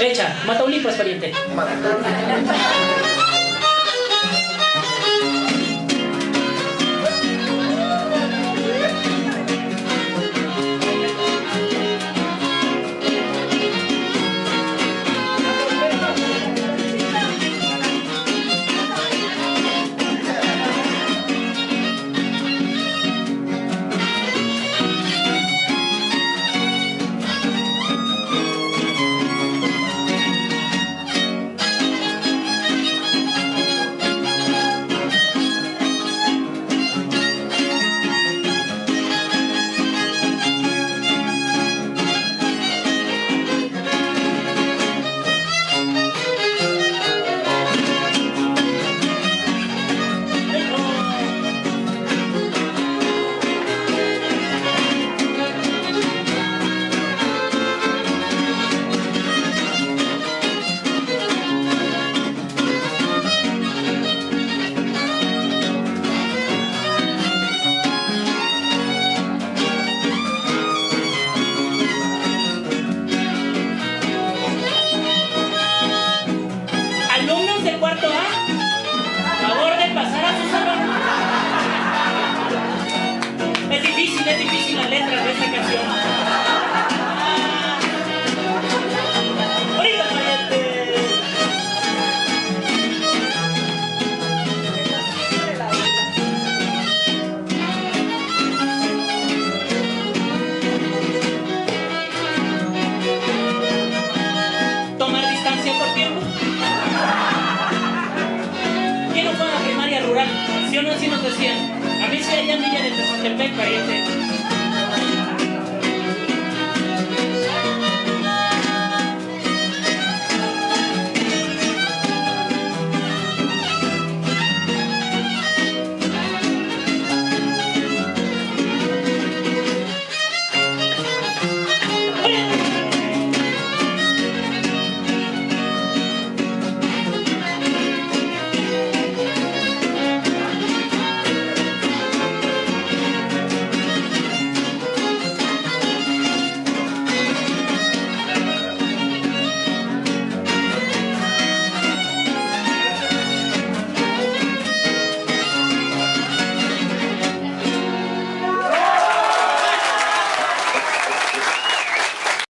Hecha, Mataulipas, pariente. Alumnos o no, así nos decían. A mí sí allá en Villa de Tezontepeque, pariente.